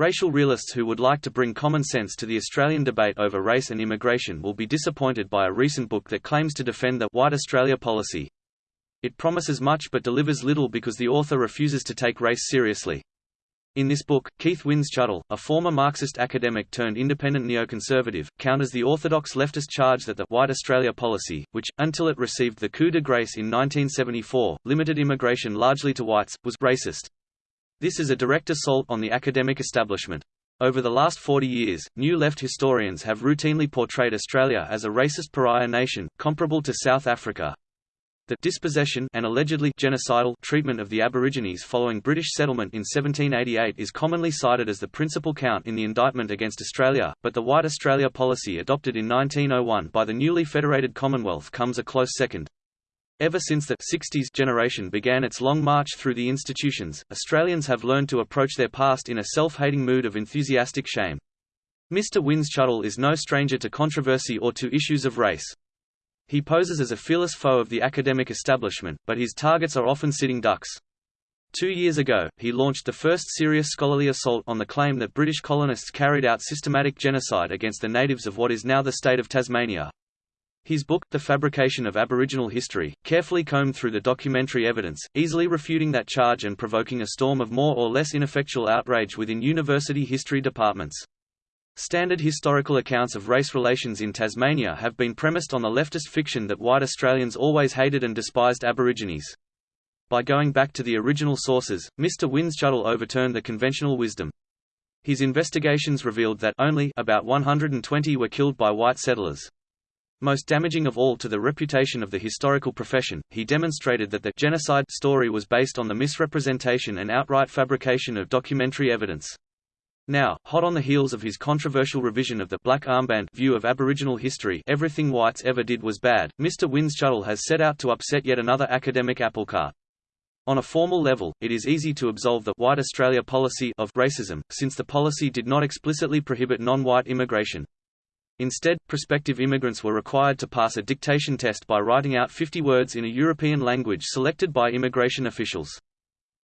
Racial realists who would like to bring common sense to the Australian debate over race and immigration will be disappointed by a recent book that claims to defend the White Australia policy. It promises much but delivers little because the author refuses to take race seriously. In this book, Keith Windschuttle, a former Marxist academic turned independent neoconservative, counters the orthodox leftist charge that the White Australia policy, which, until it received the coup de grace in 1974, limited immigration largely to whites, was racist. This is a direct assault on the academic establishment. Over the last 40 years, new left historians have routinely portrayed Australia as a racist pariah nation, comparable to South Africa, the dispossession and allegedly genocidal treatment of the Aborigines following British settlement in 1788 is commonly cited as the principal count in the indictment against Australia, but the White Australia policy adopted in 1901 by the newly federated Commonwealth comes a close second. Ever since the 60s generation began its long march through the institutions, Australians have learned to approach their past in a self-hating mood of enthusiastic shame. Mr. Windschuttle is no stranger to controversy or to issues of race. He poses as a fearless foe of the academic establishment, but his targets are often sitting ducks. Two years ago, he launched the first serious scholarly assault on the claim that British colonists carried out systematic genocide against the natives of what is now the state of Tasmania. His book, The Fabrication of Aboriginal History, carefully combed through the documentary evidence, easily refuting that charge and provoking a storm of more or less ineffectual outrage within university history departments. Standard historical accounts of race relations in Tasmania have been premised on the leftist fiction that white Australians always hated and despised Aborigines. By going back to the original sources, Mr. Windschuttle overturned the conventional wisdom. His investigations revealed that only about 120 were killed by white settlers. Most damaging of all to the reputation of the historical profession, he demonstrated that the genocide story was based on the misrepresentation and outright fabrication of documentary evidence. Now, hot on the heels of his controversial revision of the black armband view of Aboriginal history everything whites ever did was bad, Mr. Windschuttle has set out to upset yet another academic applecart. On a formal level, it is easy to absolve the White Australia policy of racism, since the policy did not explicitly prohibit non-white immigration. Instead, prospective immigrants were required to pass a dictation test by writing out 50 words in a European language selected by immigration officials.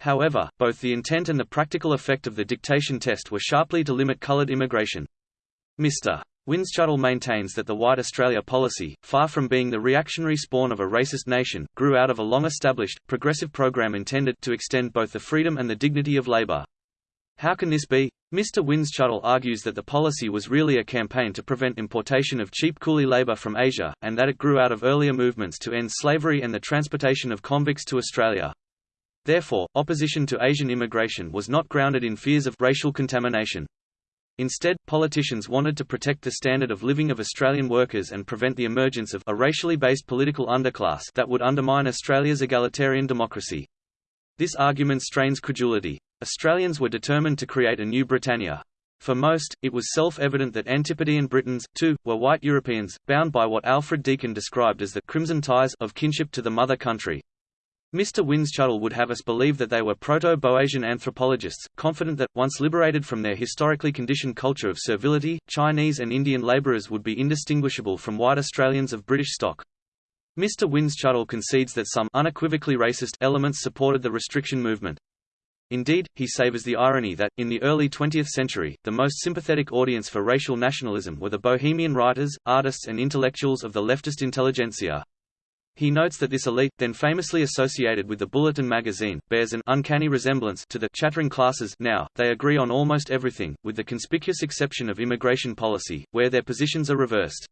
However, both the intent and the practical effect of the dictation test were sharply to limit colored immigration. Mr. Windschuttle maintains that the White Australia policy, far from being the reactionary spawn of a racist nation, grew out of a long-established, progressive program intended to extend both the freedom and the dignity of labor. How can this be? Mr. Windschuttle argues that the policy was really a campaign to prevent importation of cheap coolie labor from Asia, and that it grew out of earlier movements to end slavery and the transportation of convicts to Australia. Therefore, opposition to Asian immigration was not grounded in fears of racial contamination. Instead, politicians wanted to protect the standard of living of Australian workers and prevent the emergence of a racially based political underclass that would undermine Australia's egalitarian democracy. This argument strains credulity. Australians were determined to create a new Britannia. For most, it was self-evident that Antipodean Britons, too, were white Europeans, bound by what Alfred Deakin described as the crimson ties of kinship to the mother country. Mr. Windschuttle would have us believe that they were Proto-Boasian anthropologists, confident that, once liberated from their historically conditioned culture of servility, Chinese and Indian labourers would be indistinguishable from white Australians of British stock. Mr. Windschuttle concedes that some unequivocally racist elements supported the restriction movement. Indeed, he savours the irony that, in the early 20th century, the most sympathetic audience for racial nationalism were the bohemian writers, artists and intellectuals of the leftist intelligentsia. He notes that this elite, then famously associated with the Bulletin magazine, bears an uncanny resemblance to the chattering classes now, they agree on almost everything, with the conspicuous exception of immigration policy, where their positions are reversed.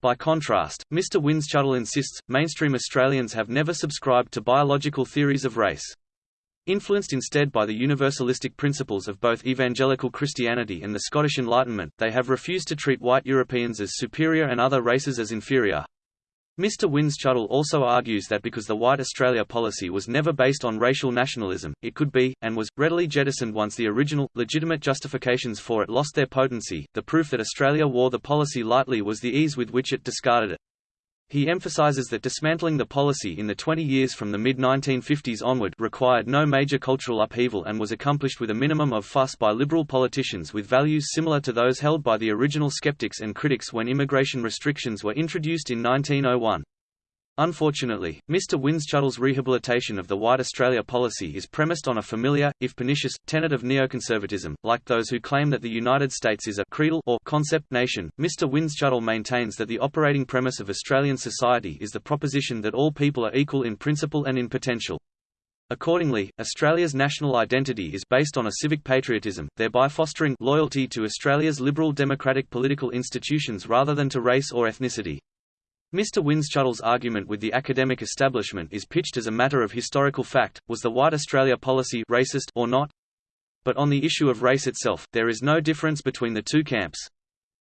By contrast, Mr. Windschuttle insists, mainstream Australians have never subscribed to biological theories of race. Influenced instead by the universalistic principles of both evangelical Christianity and the Scottish Enlightenment, they have refused to treat white Europeans as superior and other races as inferior. Mr. Windschuttle also argues that because the White Australia policy was never based on racial nationalism, it could be, and was, readily jettisoned once the original, legitimate justifications for it lost their potency. The proof that Australia wore the policy lightly was the ease with which it discarded it. He emphasizes that dismantling the policy in the 20 years from the mid-1950s onward required no major cultural upheaval and was accomplished with a minimum of fuss by liberal politicians with values similar to those held by the original skeptics and critics when immigration restrictions were introduced in 1901. Unfortunately, Mr. Windschuttle's rehabilitation of the White Australia policy is premised on a familiar, if pernicious, tenet of neoconservatism. Like those who claim that the United States is a creedal or concept nation, Mr. Windschuttle maintains that the operating premise of Australian society is the proposition that all people are equal in principle and in potential. Accordingly, Australia's national identity is based on a civic patriotism, thereby fostering loyalty to Australia's liberal democratic political institutions rather than to race or ethnicity. Mr. Windschuttle's argument with the academic establishment is pitched as a matter of historical fact, was the White Australia policy racist or not? But on the issue of race itself, there is no difference between the two camps.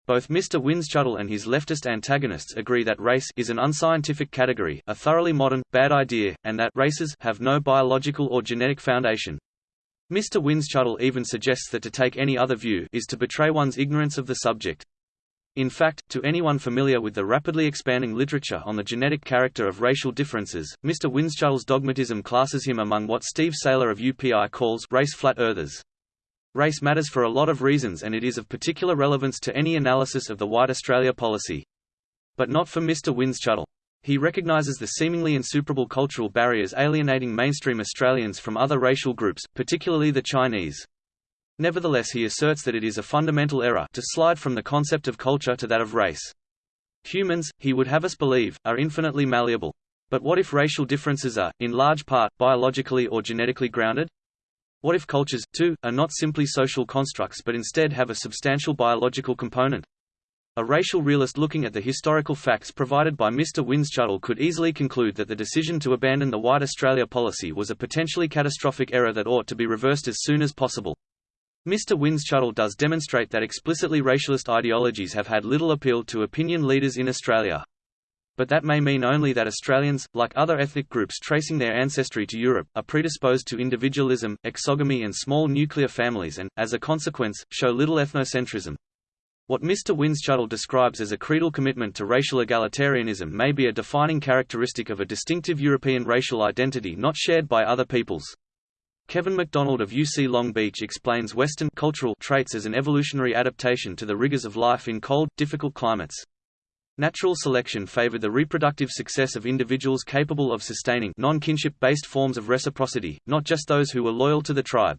Both Mr. Windschuttle and his leftist antagonists agree that race is an unscientific category, a thoroughly modern, bad idea, and that races have no biological or genetic foundation. Mr. Windschuttle even suggests that to take any other view is to betray one's ignorance of the subject. In fact, to anyone familiar with the rapidly expanding literature on the genetic character of racial differences, Mr. Windschuttle's dogmatism classes him among what Steve Sailer of UPI calls race flat earthers. Race matters for a lot of reasons and it is of particular relevance to any analysis of the White Australia policy. But not for Mr. Windschuttle. He recognizes the seemingly insuperable cultural barriers alienating mainstream Australians from other racial groups, particularly the Chinese. Nevertheless he asserts that it is a fundamental error to slide from the concept of culture to that of race. Humans, he would have us believe, are infinitely malleable. But what if racial differences are, in large part, biologically or genetically grounded? What if cultures, too, are not simply social constructs but instead have a substantial biological component? A racial realist looking at the historical facts provided by Mr. Windschuttle could easily conclude that the decision to abandon the White Australia policy was a potentially catastrophic error that ought to be reversed as soon as possible. Mr. Windschuttle does demonstrate that explicitly racialist ideologies have had little appeal to opinion leaders in Australia. But that may mean only that Australians, like other ethnic groups tracing their ancestry to Europe, are predisposed to individualism, exogamy and small nuclear families and, as a consequence, show little ethnocentrism. What Mr. Windschuttle describes as a creedal commitment to racial egalitarianism may be a defining characteristic of a distinctive European racial identity not shared by other peoples. Kevin MacDonald of UC Long Beach explains Western cultural traits as an evolutionary adaptation to the rigors of life in cold, difficult climates. Natural selection favored the reproductive success of individuals capable of sustaining non-kinship-based forms of reciprocity, not just those who were loyal to the tribe.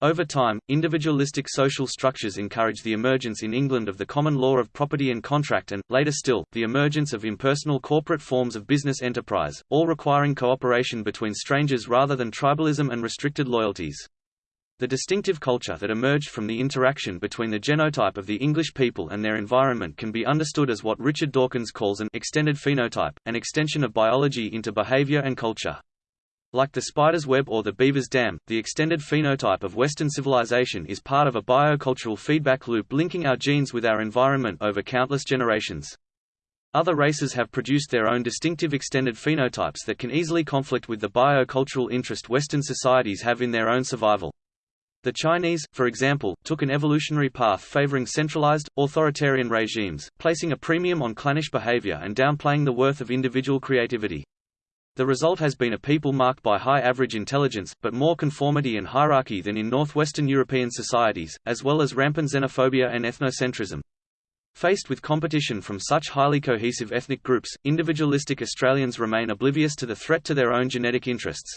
Over time, individualistic social structures encouraged the emergence in England of the common law of property and contract and, later still, the emergence of impersonal corporate forms of business enterprise, all requiring cooperation between strangers rather than tribalism and restricted loyalties. The distinctive culture that emerged from the interaction between the genotype of the English people and their environment can be understood as what Richard Dawkins calls an extended phenotype, an extension of biology into behavior and culture. Like the spider's web or the beaver's dam, the extended phenotype of Western civilization is part of a biocultural feedback loop linking our genes with our environment over countless generations. Other races have produced their own distinctive extended phenotypes that can easily conflict with the biocultural interest Western societies have in their own survival. The Chinese, for example, took an evolutionary path favoring centralized, authoritarian regimes, placing a premium on clannish behavior and downplaying the worth of individual creativity. The result has been a people marked by high average intelligence, but more conformity and hierarchy than in northwestern European societies, as well as rampant xenophobia and ethnocentrism. Faced with competition from such highly cohesive ethnic groups, individualistic Australians remain oblivious to the threat to their own genetic interests.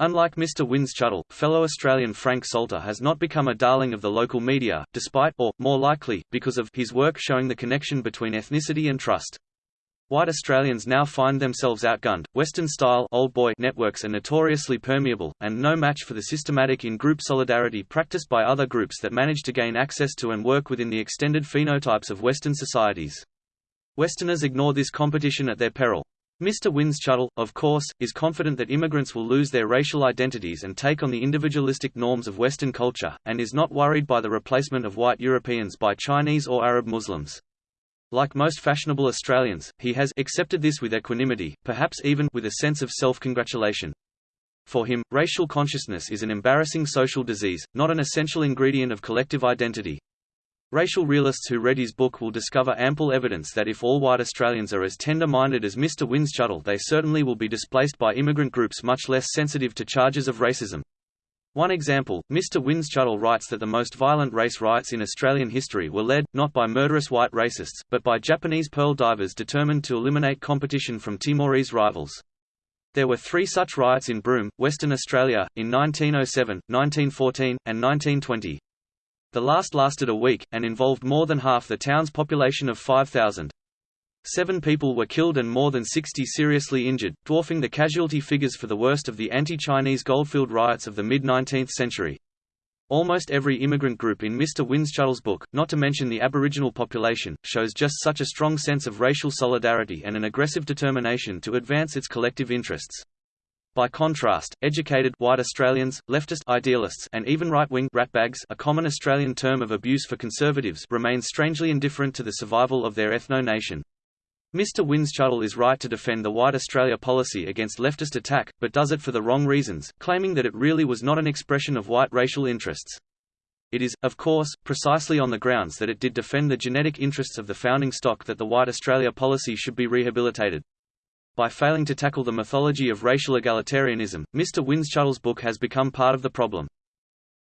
Unlike Mr. Windschuttle, fellow Australian Frank Salter has not become a darling of the local media, despite or, more likely, because of his work showing the connection between ethnicity and trust. White Australians now find themselves outgunned. Western-style old boy networks are notoriously permeable, and no match for the systematic in-group solidarity practiced by other groups that manage to gain access to and work within the extended phenotypes of Western societies. Westerners ignore this competition at their peril. Mr. Windschuttle, of course, is confident that immigrants will lose their racial identities and take on the individualistic norms of Western culture, and is not worried by the replacement of white Europeans by Chinese or Arab Muslims. Like most fashionable Australians, he has accepted this with equanimity, perhaps even with a sense of self-congratulation. For him, racial consciousness is an embarrassing social disease, not an essential ingredient of collective identity. Racial realists who read his book will discover ample evidence that if all white Australians are as tender-minded as Mr. Windschuttle they certainly will be displaced by immigrant groups much less sensitive to charges of racism. One example, Mr. Windschuttle writes that the most violent race riots in Australian history were led, not by murderous white racists, but by Japanese pearl divers determined to eliminate competition from Timorese rivals. There were three such riots in Broome, Western Australia, in 1907, 1914, and 1920. The last lasted a week, and involved more than half the town's population of 5,000. Seven people were killed and more than 60 seriously injured, dwarfing the casualty figures for the worst of the anti-Chinese Goldfield riots of the mid-19th century. Almost every immigrant group in Mr. Windschuttle's book, not to mention the Aboriginal population, shows just such a strong sense of racial solidarity and an aggressive determination to advance its collective interests. By contrast, educated white Australians, leftist idealists, and even right-wing ratbags, a common Australian term of abuse for conservatives, remain strangely indifferent to the survival of their ethno-nation. Mr. Windschuttle is right to defend the White Australia policy against leftist attack, but does it for the wrong reasons, claiming that it really was not an expression of white racial interests. It is, of course, precisely on the grounds that it did defend the genetic interests of the founding stock that the White Australia policy should be rehabilitated. By failing to tackle the mythology of racial egalitarianism, Mr. Windschuttle's book has become part of the problem.